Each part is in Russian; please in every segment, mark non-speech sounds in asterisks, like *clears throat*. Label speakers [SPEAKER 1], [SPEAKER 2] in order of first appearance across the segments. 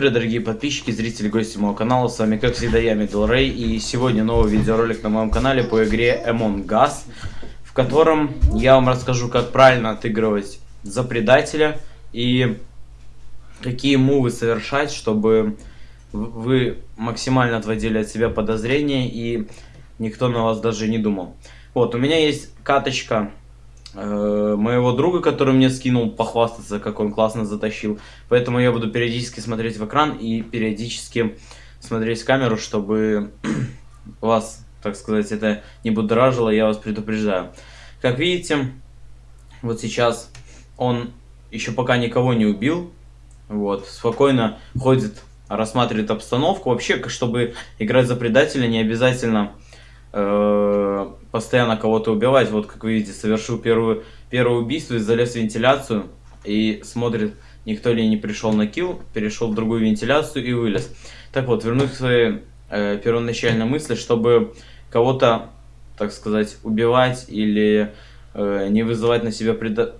[SPEAKER 1] привет, дорогие подписчики, зрители, гости моего канала, с вами, как всегда, я, Middle Ray, и сегодня новый видеоролик на моем канале по игре Among Us, в котором я вам расскажу, как правильно отыгрывать за предателя и какие мувы совершать, чтобы вы максимально отводили от себя подозрения и никто на вас даже не думал. Вот, у меня есть каточка моего друга, который мне скинул похвастаться, как он классно затащил. Поэтому я буду периодически смотреть в экран и периодически смотреть в камеру, чтобы *clears throat* вас, так сказать, это не будоражило, я вас предупреждаю. Как видите, вот сейчас он еще пока никого не убил, вот, спокойно ходит, рассматривает обстановку. Вообще, чтобы играть за предателя, не обязательно э, постоянно кого-то убивать. Вот, как вы видите, совершил первую, первое убийство и залез в вентиляцию и смотрит, никто ли не пришел на килл, перешел в другую вентиляцию и вылез. Так вот, вернусь к своей э, первоначальной мысли, чтобы кого-то, так сказать, убивать или э, не вызывать на себя предо...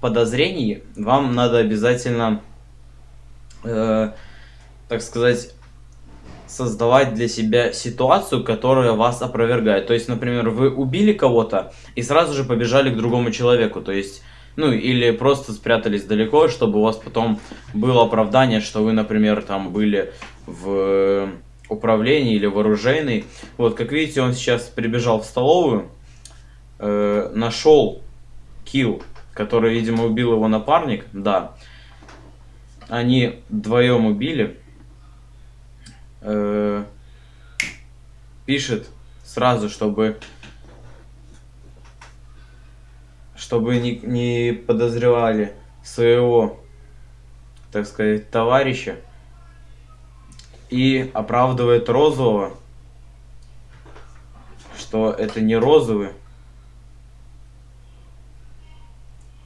[SPEAKER 1] подозрений, вам надо обязательно, э, так сказать, создавать для себя ситуацию, которая вас опровергает. То есть, например, вы убили кого-то и сразу же побежали к другому человеку. То есть, ну, или просто спрятались далеко, чтобы у вас потом было оправдание, что вы, например, там были в управлении или вооруженный. Вот, как видите, он сейчас прибежал в столовую, э, нашел килл, который, видимо, убил его напарник, да. Они вдвоем убили э, пишет сразу, чтобы чтобы не, не подозревали своего, так сказать, товарища и оправдывает розового, что это не розовый.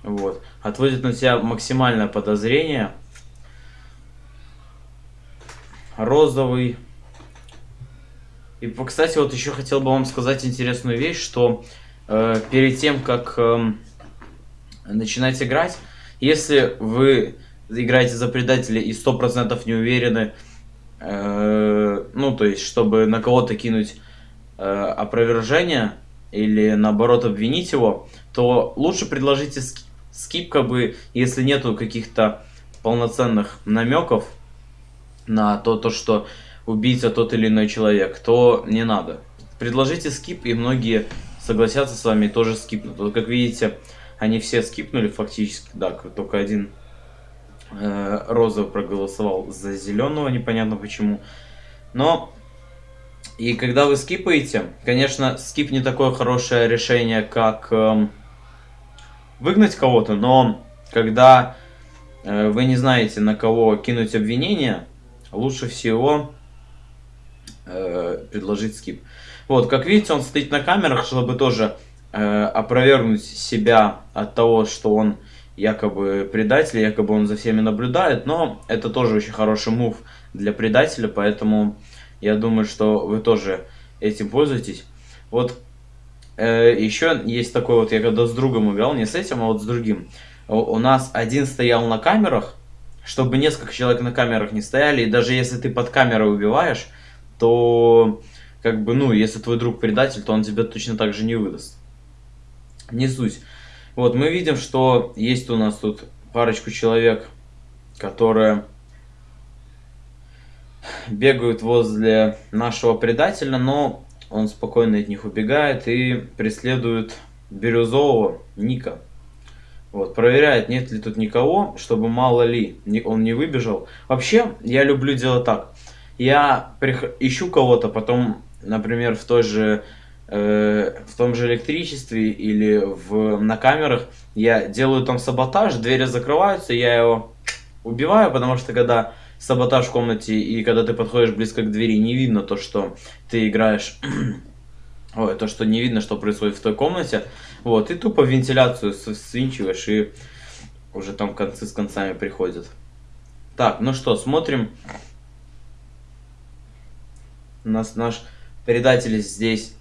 [SPEAKER 1] Вот. Отводит на себя максимальное подозрение – розовый. И, кстати, вот еще хотел бы вам сказать интересную вещь, что э, перед тем, как э, начинать играть, если вы играете за предателя и 100% не уверены, э, ну, то есть, чтобы на кого-то кинуть э, опровержение или, наоборот, обвинить его, то лучше предложите скип, скип как бы, если нету каких-то полноценных намеков, на то, то, что убийца тот или иной человек, то не надо. Предложите скип, и многие согласятся с вами и тоже скипнут. Вот как видите, они все скипнули фактически, да, только один э, розовый проголосовал за зеленого, непонятно почему. Но, и когда вы скипаете, конечно, скип не такое хорошее решение, как э, выгнать кого-то, но когда э, вы не знаете, на кого кинуть обвинение, лучше всего э, предложить скип. Вот, как видите, он стоит на камерах, чтобы тоже э, опровергнуть себя от того, что он якобы предатель, якобы он за всеми наблюдает, но это тоже очень хороший мув для предателя, поэтому я думаю, что вы тоже этим пользуетесь. Вот э, еще есть такой вот, я когда с другом играл, не с этим, а вот с другим. У, нас один стоял на камерах, чтобы несколько человек на камерах не стояли, и даже если ты под камерой убиваешь, то, как бы, ну, если твой друг предатель, то он тебя точно так же не выдаст. Не суть. Вот, мы видим, что есть у нас тут парочку человек, которые бегают возле нашего предателя, но он спокойно от них убегает и преследует бирюзового Ника. Вот, проверяет, нет ли тут никого, чтобы мало ли он не выбежал. Вообще, я люблю делать так. Я прих... ищу кого-то, потом, например, в той же э, в том же электричестве или в, на камерах, я делаю там саботаж, двери закрываются, я его убиваю, потому что когда саботаж в комнате и когда ты подходишь близко к двери, не видно то, что ты играешь *clears throat* Ой, то, что не видно, что происходит в той комнате. Вот, и тупо вентиляцию свинчиваешь, и уже там концы с концами приходят. Так, ну что, смотрим. У нас наш предатель здесь,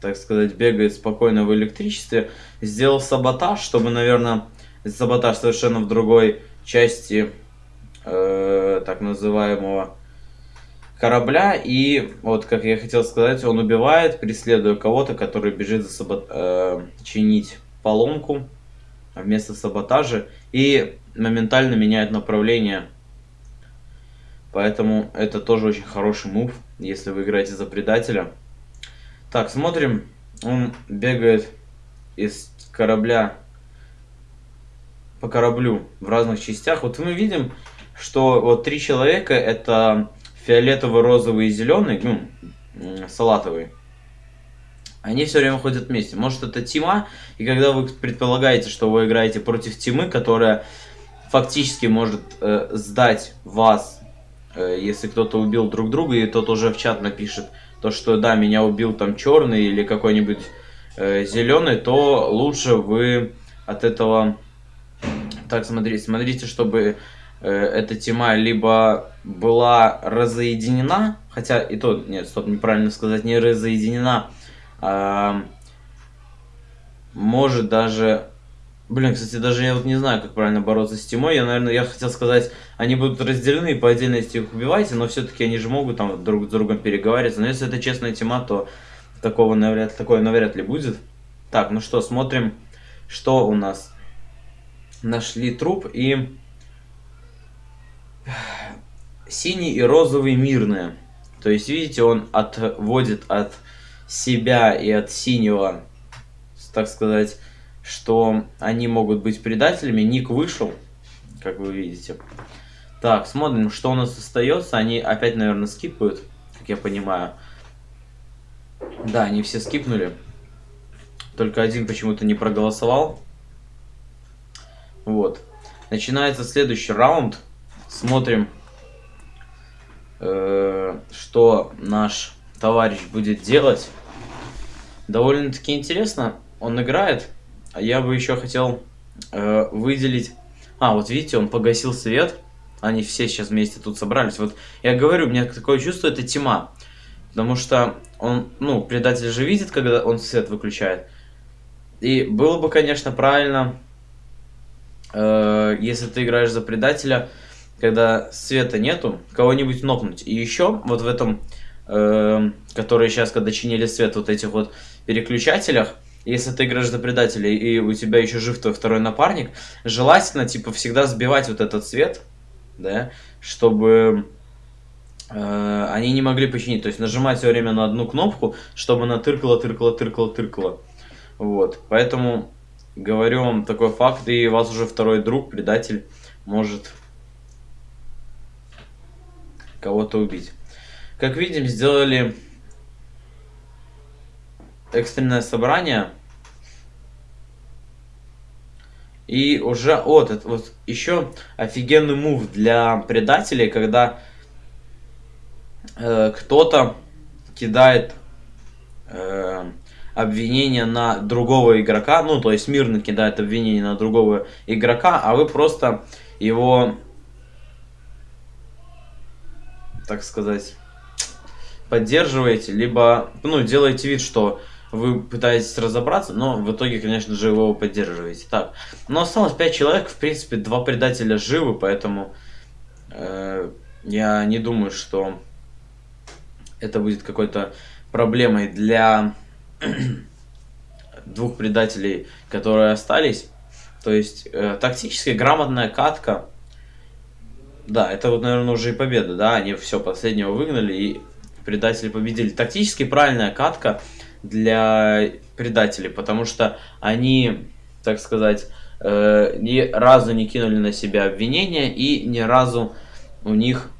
[SPEAKER 1] так сказать, бегает спокойно в электричестве. Сделал саботаж, чтобы, наверное, саботаж совершенно в другой части э, так называемого корабля. И вот, как я хотел сказать, он убивает, преследуя кого-то, который бежит за сабот... э, чинить поломку вместо саботажа. И моментально меняет направление. Поэтому это тоже очень хороший мув, если вы играете за предателя. Так, смотрим. Он бегает из корабля по кораблю в разных частях. Вот мы видим, что вот три человека это фиолетовый, розовый и зеленый, ну, салатовый. Они все время ходят вместе. Может это тима, и когда вы предполагаете, что вы играете против тимы, которая фактически может э, сдать вас, э, если кто-то убил друг друга, и тот уже в чат напишет, то что да, меня убил там черный или какой-нибудь э, зеленый, то лучше вы от этого... Так, смотрите, смотрите, чтобы эта тема либо была разоединена, хотя и то, нет, стоп, неправильно сказать, не разоединена, а, может даже... Блин, кстати, даже я вот не знаю, как правильно бороться с тьмой. Я, наверное, я хотел сказать, они будут разделены и по отдельности их убивайте, но все-таки они же могут там друг с другом переговариваться. Но если это честная тема, то такого навряд, такое навряд ли будет. Так, ну что, смотрим, что у нас. Нашли труп и... Синий и розовый мирные. То есть, видите, он отводит от себя и от синего, так сказать, что они могут быть предателями. Ник вышел, как вы видите. Так, смотрим, что у нас остается. Они опять, наверное, скипают, как я понимаю. Да, они все скипнули. Только один почему-то не проголосовал. Вот. Начинается следующий раунд. Смотрим, э, что наш товарищ будет делать. Довольно-таки интересно. Он играет. А я бы еще хотел э, выделить... А, вот видите, он погасил свет. Они все сейчас вместе тут собрались. Вот я говорю, у меня такое чувство, это тьма. Потому что он, ну, предатель же видит, когда он свет выключает. И было бы, конечно, правильно, э, если ты играешь за предателя, когда света нету, кого-нибудь нокнуть. И еще вот в этом, э, которые сейчас, когда чинили свет, вот этих вот переключателях, если ты играешь за предателя и у тебя еще жив твой второй напарник, желательно, типа, всегда сбивать вот этот свет, да, чтобы э, они не могли починить. То есть нажимать все время на одну кнопку, чтобы она тыркала, тыркала, тыркала, тыркала. Вот, поэтому говорю вам такой факт, и вас уже второй друг, предатель, может кого-то убить. Как видим, сделали экстренное собрание. И уже вот, это вот еще офигенный мув для предателей, когда э, кто-то кидает э, обвинение на другого игрока, ну, то есть мирно кидает обвинение на другого игрока, а вы просто его, так сказать, поддерживаете, либо, ну, делаете вид, что вы пытаетесь разобраться, но в итоге, конечно же, его поддерживаете. Так, но осталось 5 человек, в принципе, два предателя живы, поэтому э, я не думаю, что это будет какой-то проблемой для *clears throat* двух предателей, которые остались. То есть, э, тактически грамотная катка. Да, это вот, наверное, уже и победа, да, они все последнего выгнали и предатели победили. Тактически правильная катка для предателей, потому что они, так сказать, э, ни разу не кинули на себя обвинения и ни разу у них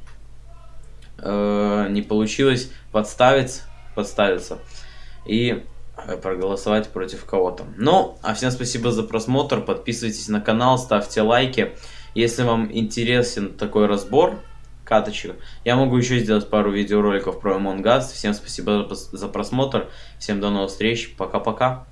[SPEAKER 1] э, не получилось подставить, подставиться и э, проголосовать против кого-то. Ну, а всем спасибо за просмотр, подписывайтесь на канал, ставьте лайки. Если вам интересен такой разбор, каточек. Я могу еще сделать пару видеороликов про Among Us. Всем спасибо за просмотр. Всем до новых встреч. Пока-пока.